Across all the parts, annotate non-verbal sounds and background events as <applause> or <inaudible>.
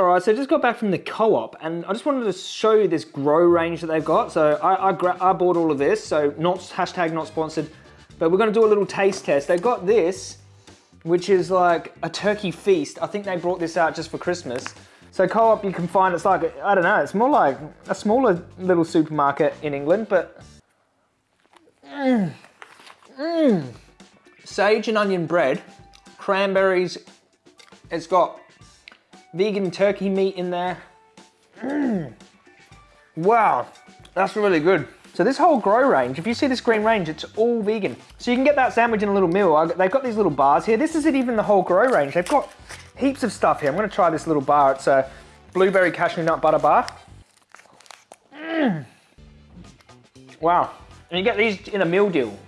All right, so I just got back from the co-op and I just wanted to show you this GRO range that they've got. So I, I, I bought all of this, so not hashtag not sponsored, but we're gonna do a little taste test. They've got this, which is like a turkey feast. I think they brought this out just for Christmas. So co-op you can find, it's like, I don't know, it's more like a smaller little supermarket in England, but mmm, mmm. Sage and onion bread, cranberries, it's got vegan turkey meat in there. Mm. Wow, that's really good. So this whole GRO range, if you see this green range, it's all vegan. So you can get that sandwich in a little meal. They've got these little bars here. This isn't even the whole GRO range. They've got heaps of stuff here. I'm gonna try this little bar. It's a blueberry cashew nut butter bar. Mm. Wow, and you get these in a meal deal.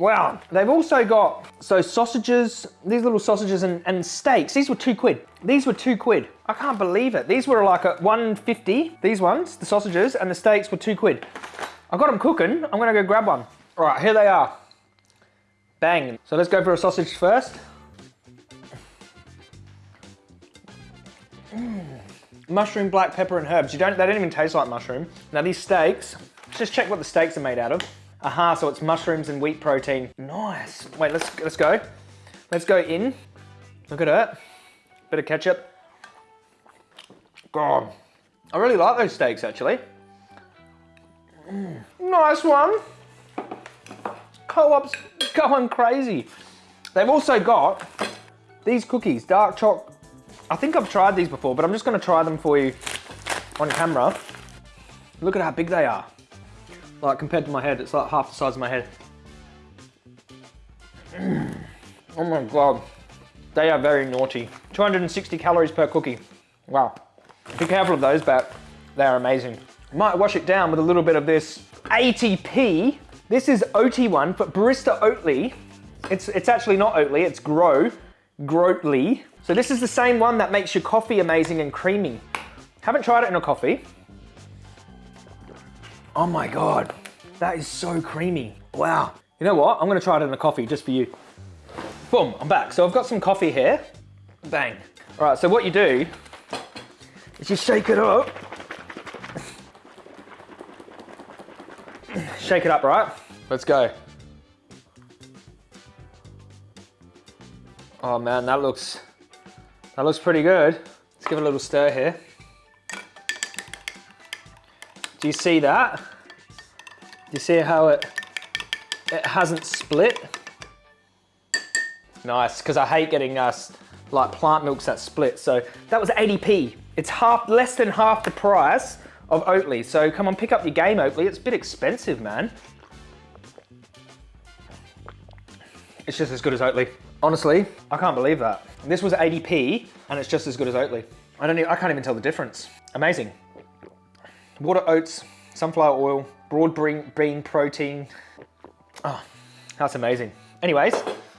Wow, they've also got, so sausages, these little sausages and, and steaks, these were two quid. These were two quid. I can't believe it. These were like a 150, these ones, the sausages, and the steaks were two quid. I got them cooking, I'm gonna go grab one. All right, here they are. Bang. So let's go for a sausage first. Mm. Mushroom, black pepper, and herbs. You don't, they don't even taste like mushroom. Now these steaks, let's just check what the steaks are made out of. Aha, so it's mushrooms and wheat protein. Nice. Wait, let's, let's go. Let's go in. Look at it. Bit of ketchup. God, I really like those steaks actually. Mm. Nice one. Co-op's going crazy. They've also got these cookies, dark choc. I think I've tried these before, but I'm just gonna try them for you on camera. Look at how big they are. Like compared to my head, it's like half the size of my head. <clears throat> Oh my God. They are very naughty. 260 calories per cookie. Wow. Be careful of those, but they are amazing. Might wash it down with a little bit of this ATP. This is Oatly one, but Barista Oatly. It's, it's actually not Oatly, it's GRO, Growtly. So this is the same one that makes your coffee amazing and creamy. Haven't tried it in a coffee, Oh my God, that is so creamy. Wow. You know what? I'm gonna try it in a coffee just for you. Boom, I'm back. So I've got some coffee here. Bang. All right, so what you do is you shake it up. <clears throat> Shake it up, right? Let's go. Oh man, that looks, that looks pretty good. Let's give it a little stir here. Do you see that? You see how it, it hasn't split? Nice, because I hate getting uh, like plant milks that split. So that was 80p. It's half, less than half the price of Oatly. So come on, pick up your game, Oatly. It's a bit expensive, man. It's just as good as Oatly. Honestly, I can't believe that. This was 80p and it's just as good as Oatly. I don't even, I can't even tell the difference. Amazing water oats, sunflower oil, broad bean protein. Oh, that's amazing. Anyways,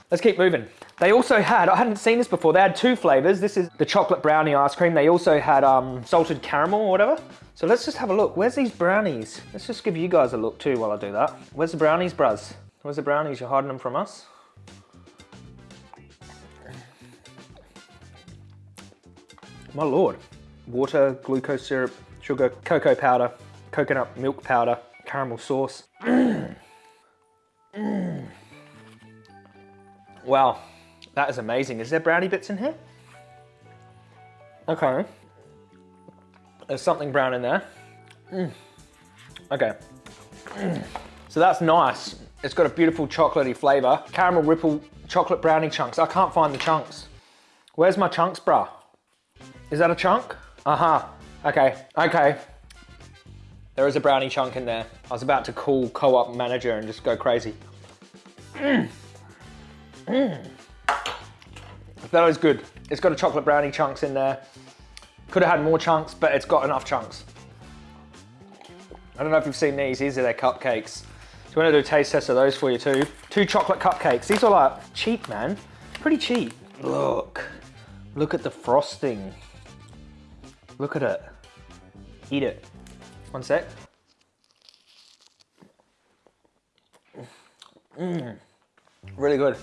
let's keep moving. They also had, I hadn't seen this before, they had two flavors. This is the chocolate brownie ice cream. They also had um, salted caramel or whatever. So let's just have a look. Where's these brownies? Let's just give you guys a look too while I do that. Where's the brownies, bruz? Where's the brownies? You're hiding them from us? My lord. Water, glucose syrup, sugar, cocoa powder, coconut milk powder, caramel sauce. <clears throat> Wow, that is amazing. Is there brownie bits in here? Okay. There's something brown in there. Mm. Okay. So that's nice. It's got a beautiful chocolatey flavor. Caramel ripple chocolate brownie chunks. I can't find the chunks. Where's my chunks, bruh? Is that a chunk? Uh-huh. Okay, okay. There is a brownie chunk in there. I was about to call co-op manager and just go crazy. Mmm. Mmm. That is good. It's got a chocolate brownie chunks in there. Could have had more chunks, but it's got enough chunks. I don't know if you've seen these. These are their cupcakes. So we're gonna do a taste test of those for you too. Two chocolate cupcakes. These are like cheap, man. Pretty cheap. Look, look at the frosting. Look at it. Eat it. One sec. Mmm. Really good.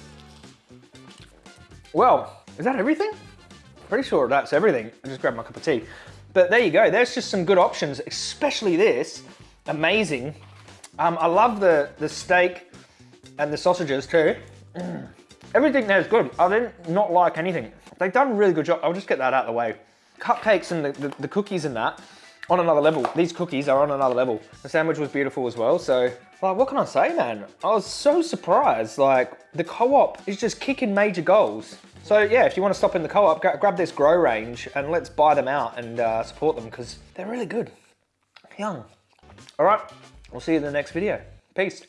Well, is that everything? Pretty sure that's everything. I just grabbed my cup of tea. But there you go. There's just some good options, especially this. Amazing. Um, I love the, the steak and the sausages too. Mm. Everything there is good. I didn't not like anything. They've done a really good job. I'll just get that out of the way. Cupcakes and the, the, the cookies and that, on another level. These cookies are on another level. The sandwich was beautiful as well, so like, what can I say, man? I was so surprised. Like, the co-op is just kicking major goals. So yeah, if you want to stop in the co-op, grab this GRO range and let's buy them out and uh, support them because they're really good. Young. All right, we'll see you in the next video. Peace.